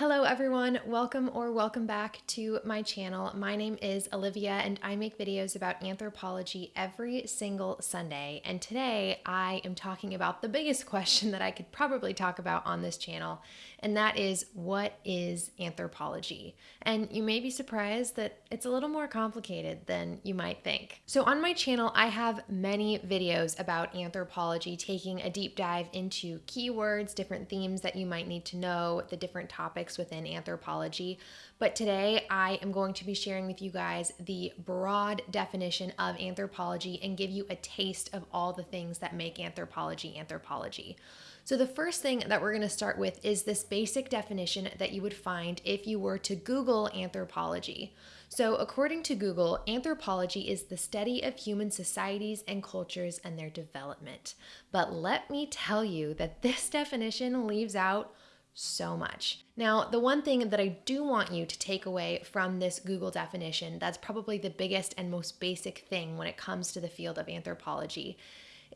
Hello everyone, welcome or welcome back to my channel. My name is Olivia and I make videos about anthropology every single Sunday. And today I am talking about the biggest question that I could probably talk about on this channel, and that is what is anthropology? And you may be surprised that it's a little more complicated than you might think. So on my channel, I have many videos about anthropology, taking a deep dive into keywords, different themes that you might need to know, the different topics topics within anthropology. But today I am going to be sharing with you guys the broad definition of anthropology and give you a taste of all the things that make anthropology anthropology. So, the first thing that we're going to start with is this basic definition that you would find if you were to Google anthropology. So, according to Google, anthropology is the study of human societies and cultures and their development. But let me tell you that this definition leaves out so much. Now, the one thing that I do want you to take away from this Google definition, that's probably the biggest and most basic thing when it comes to the field of anthropology,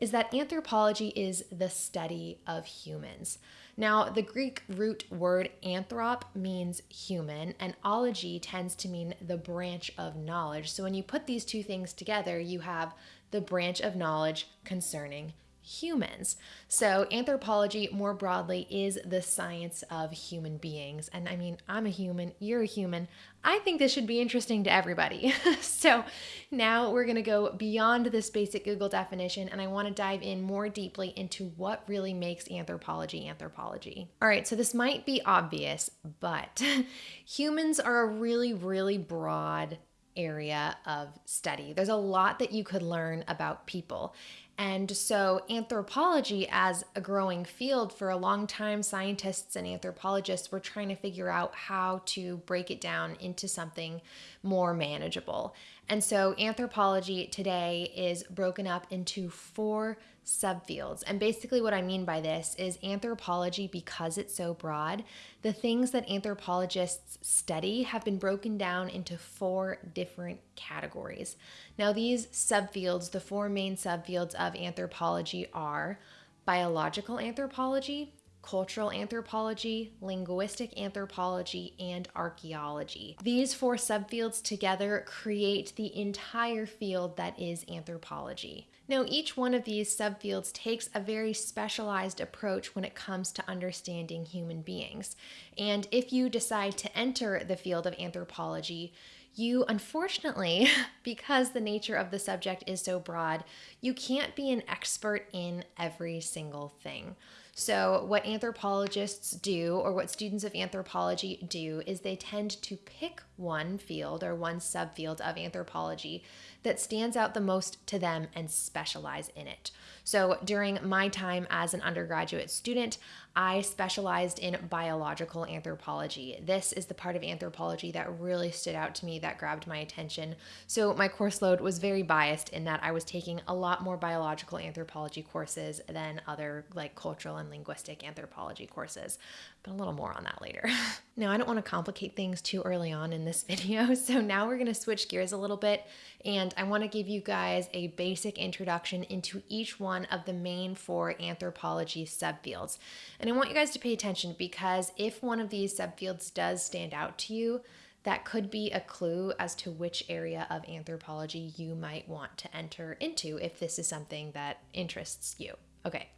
is that anthropology is the study of humans. Now, the Greek root word anthrop means human, and ology tends to mean the branch of knowledge. So when you put these two things together, you have the branch of knowledge concerning humans. So, anthropology more broadly is the science of human beings. And I mean, I'm a human, you're a human. I think this should be interesting to everybody. so, now we're going to go beyond this basic Google definition and I want to dive in more deeply into what really makes anthropology anthropology. All right, so this might be obvious, but humans are a really, really broad area of study. There's a lot that you could learn about people. And so, anthropology, as a growing field for a long time, scientists and anthropologists were trying to figure out how to break it down into something more manageable. And so, anthropology today is broken up into four subfields. And basically, what I mean by this is anthropology, because it's so broad, the things that anthropologists study have been broken down into four different categories. Now, these subfields, the four main subfields of anthropology are biological anthropology, cultural anthropology, linguistic anthropology, and archaeology. These four subfields together create the entire field that is anthropology. Now, each one of these subfields takes a very specialized approach when it comes to understanding human beings. And if you decide to enter the field of anthropology, you unfortunately, because the nature of the subject is so broad, you can't be an expert in every single thing. So, what anthropologists do, or what students of anthropology do, is they tend to pick one field or one subfield of anthropology that stands out the most to them and specialize in it. So, during my time as an undergraduate student, I specialized in biological anthropology. This is the part of anthropology that really stood out to me, that grabbed my attention. So, my course load was very biased in that I was taking a lot more biological anthropology courses than other like cultural and linguistic anthropology courses, but a little more on that later. now, I don't want to complicate things too early on in this video, so now we're going to switch gears a little bit and I want to give you guys a basic introduction into each one of the main four anthropology subfields. And I want you guys to pay attention because if one of these subfields does stand out to you, that could be a clue as to which area of anthropology you might want to enter into if this is something that interests you. Okay,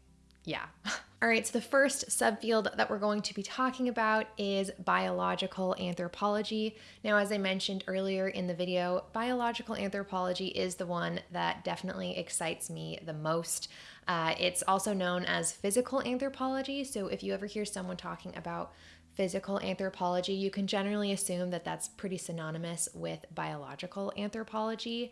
yeah. All right, so the first subfield that we're going to be talking about is biological anthropology. Now, as I mentioned earlier in the video, biological anthropology is the one that definitely excites me the most. Uh, it's also known as physical anthropology. So, if you ever hear someone talking about physical anthropology, you can generally assume that that's pretty synonymous with biological anthropology.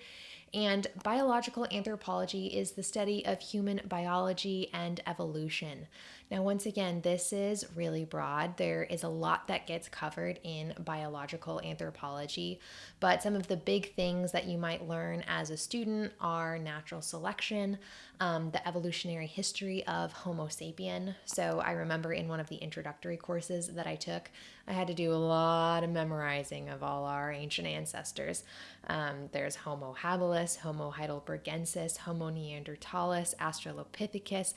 And biological anthropology is the study of human biology and evolution. Now, once again, this is really broad. There is a lot that gets covered in biological anthropology, but some of the big things that you might learn as a student are natural selection, um, the evolutionary history of Homo sapien. So, I remember in one of the introductory courses that I took, I had to do a lot of memorizing of all our ancient ancestors. Um, there's Homo habilis, Homo heidelbergensis, Homo neanderthalis, Australopithecus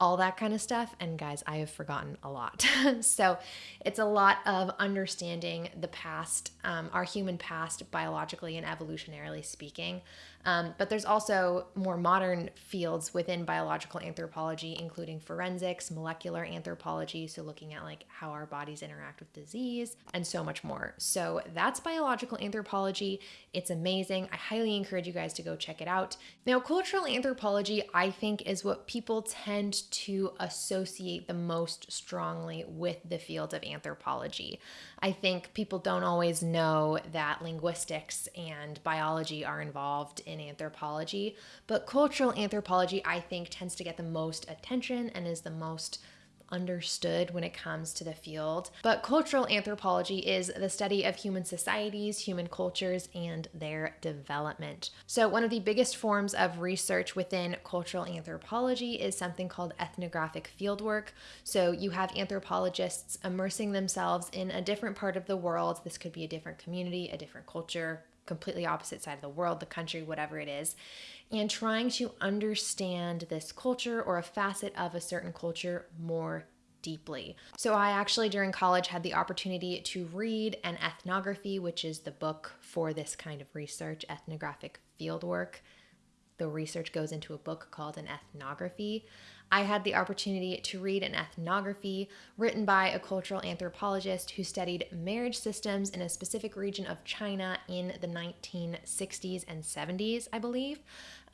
all that kind of stuff. And guys, I have forgotten a lot. so it's a lot of understanding the past, um, our human past, biologically and evolutionarily speaking. Um, but there's also more modern fields within biological anthropology, including forensics, molecular anthropology, so looking at like how our bodies interact with disease, and so much more. So that's biological anthropology. It's amazing. I highly encourage you guys to go check it out. Now, cultural anthropology, I think, is what people tend to associate the most strongly with the field of anthropology. I think people don't always know that linguistics and biology are involved in anthropology, but cultural anthropology, I think, tends to get the most attention and is the most understood when it comes to the field. But cultural anthropology is the study of human societies, human cultures, and their development. So, one of the biggest forms of research within cultural anthropology is something called ethnographic fieldwork. So, you have anthropologists immersing themselves in a different part of the world. This could be a different community, a different culture, completely opposite side of the world, the country, whatever it is and trying to understand this culture or a facet of a certain culture more deeply. So, I actually during college had the opportunity to read an ethnography, which is the book for this kind of research, ethnographic fieldwork. The research goes into a book called an ethnography. I had the opportunity to read an ethnography written by a cultural anthropologist who studied marriage systems in a specific region of China in the 1960s and 70s, I believe.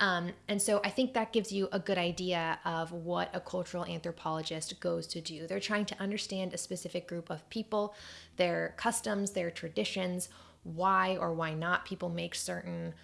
Um, and so I think that gives you a good idea of what a cultural anthropologist goes to do. They're trying to understand a specific group of people, their customs, their traditions, why or why not people make certain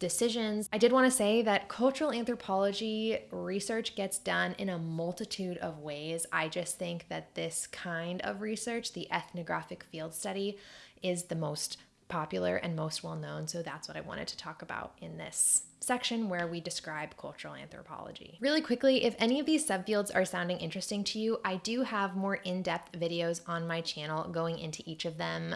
decisions. I did want to say that cultural anthropology research gets done in a multitude of ways. I just think that this kind of research, the ethnographic field study, is the most popular and most well known. So that's what I wanted to talk about in this section where we describe cultural anthropology. Really quickly, if any of these subfields are sounding interesting to you, I do have more in depth videos on my channel going into each of them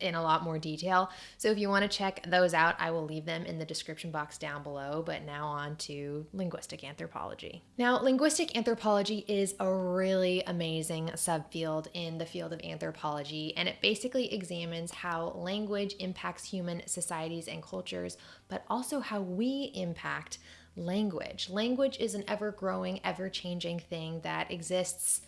in a lot more detail. So if you want to check those out, I will leave them in the description box down below. But now on to linguistic anthropology. Now, linguistic anthropology is a really amazing subfield in the field of anthropology, and it basically examines how language impacts human societies and cultures, but also how we impact language. Language is an ever growing, ever changing thing that exists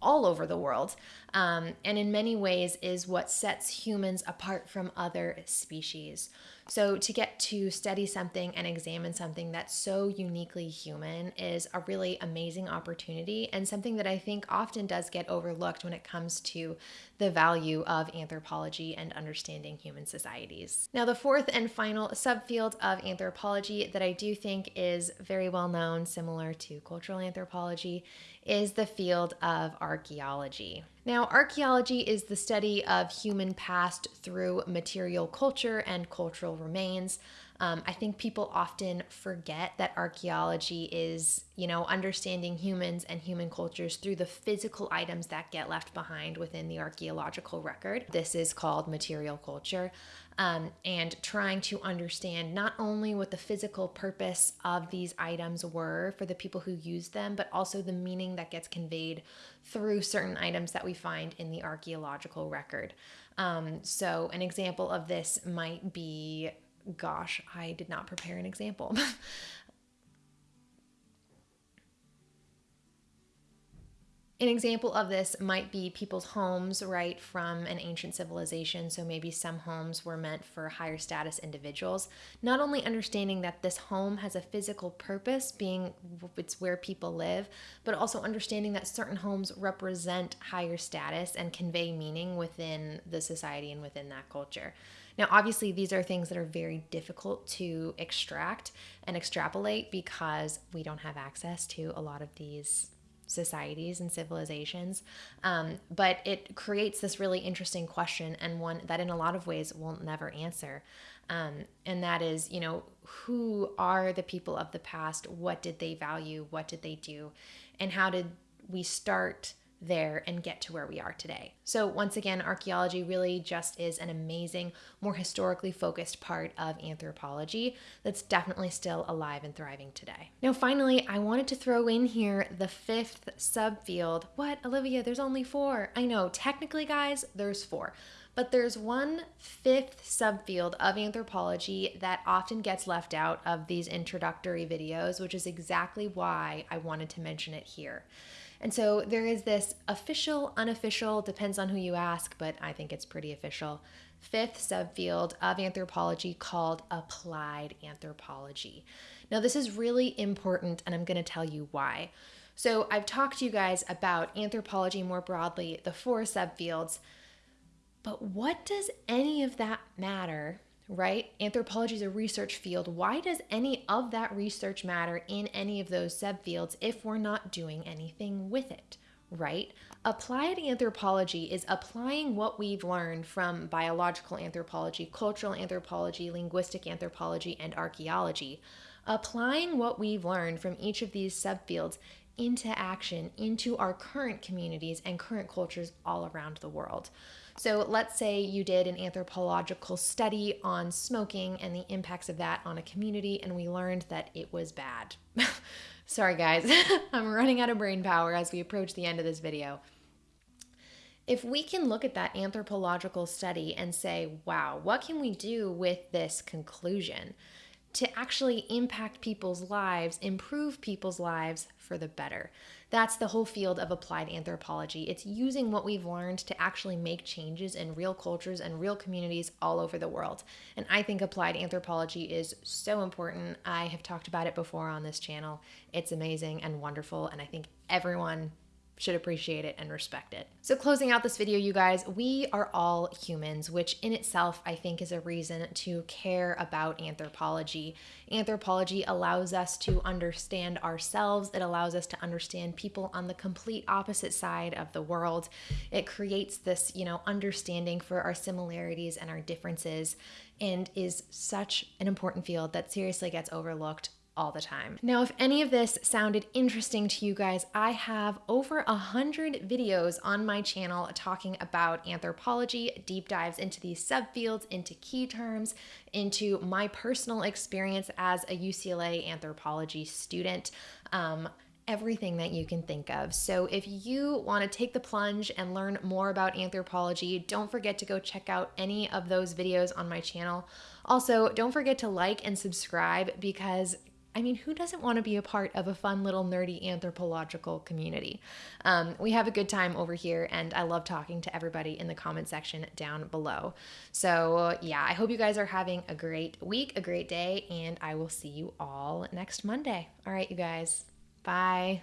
all over the world, um, and in many ways is what sets humans apart from other species. So, to get to study something and examine something that's so uniquely human is a really amazing opportunity and something that I think often does get overlooked when it comes to the value of anthropology and understanding human societies. Now, the fourth and final subfield of anthropology that I do think is very well known, similar to cultural anthropology, is the field of archaeology. Now, archaeology is the study of human past through material culture and cultural remains. Um, I think people often forget that archaeology is, you know, understanding humans and human cultures through the physical items that get left behind within the archaeological record. This is called material culture um, and trying to understand not only what the physical purpose of these items were for the people who used them, but also the meaning that gets conveyed through certain items that we find in the archaeological record. Um, so, an example of this might be gosh, I did not prepare an example. An example of this might be people's homes, right, from an ancient civilization. So maybe some homes were meant for higher status individuals. Not only understanding that this home has a physical purpose, being it's where people live, but also understanding that certain homes represent higher status and convey meaning within the society and within that culture. Now, obviously, these are things that are very difficult to extract and extrapolate because we don't have access to a lot of these societies and civilizations. Um, but it creates this really interesting question and one that, in a lot of ways, we'll never answer. Um, and that is, you know, who are the people of the past? What did they value? What did they do? And how did we start there and get to where we are today. So, once again, archaeology really just is an amazing, more historically focused part of anthropology that's definitely still alive and thriving today. Now, finally, I wanted to throw in here the fifth subfield. What, Olivia? There's only four. I know, technically, guys, there's four. But there's one fifth subfield of anthropology that often gets left out of these introductory videos, which is exactly why I wanted to mention it here. And so there is this official, unofficial, depends on who you ask, but I think it's pretty official, fifth subfield of anthropology called applied anthropology. Now, this is really important, and I'm going to tell you why. So, I've talked to you guys about anthropology more broadly, the four subfields, but what does any of that matter right? Anthropology is a research field. Why does any of that research matter in any of those subfields if we're not doing anything with it, right? Applied anthropology is applying what we've learned from biological anthropology, cultural anthropology, linguistic anthropology, and archaeology. Applying what we've learned from each of these subfields into action into our current communities and current cultures all around the world. So let's say you did an anthropological study on smoking and the impacts of that on a community, and we learned that it was bad. Sorry, guys, I'm running out of brain power as we approach the end of this video. If we can look at that anthropological study and say, wow, what can we do with this conclusion? to actually impact people's lives, improve people's lives for the better. That's the whole field of applied anthropology. It's using what we've learned to actually make changes in real cultures and real communities all over the world. And I think applied anthropology is so important. I have talked about it before on this channel. It's amazing and wonderful, and I think everyone should appreciate it and respect it. So, closing out this video, you guys, we are all humans, which in itself I think is a reason to care about anthropology. Anthropology allows us to understand ourselves, it allows us to understand people on the complete opposite side of the world. It creates this, you know, understanding for our similarities and our differences and is such an important field that seriously gets overlooked all the time. Now, if any of this sounded interesting to you guys, I have over a hundred videos on my channel talking about anthropology, deep dives into these subfields, into key terms, into my personal experience as a UCLA anthropology student. Um, everything that you can think of. So, if you want to take the plunge and learn more about anthropology, don't forget to go check out any of those videos on my channel. Also, don't forget to like and subscribe because I mean, who doesn't want to be a part of a fun little nerdy anthropological community? Um, we have a good time over here, and I love talking to everybody in the comment section down below. So, yeah, I hope you guys are having a great week, a great day, and I will see you all next Monday. All right, you guys. Bye.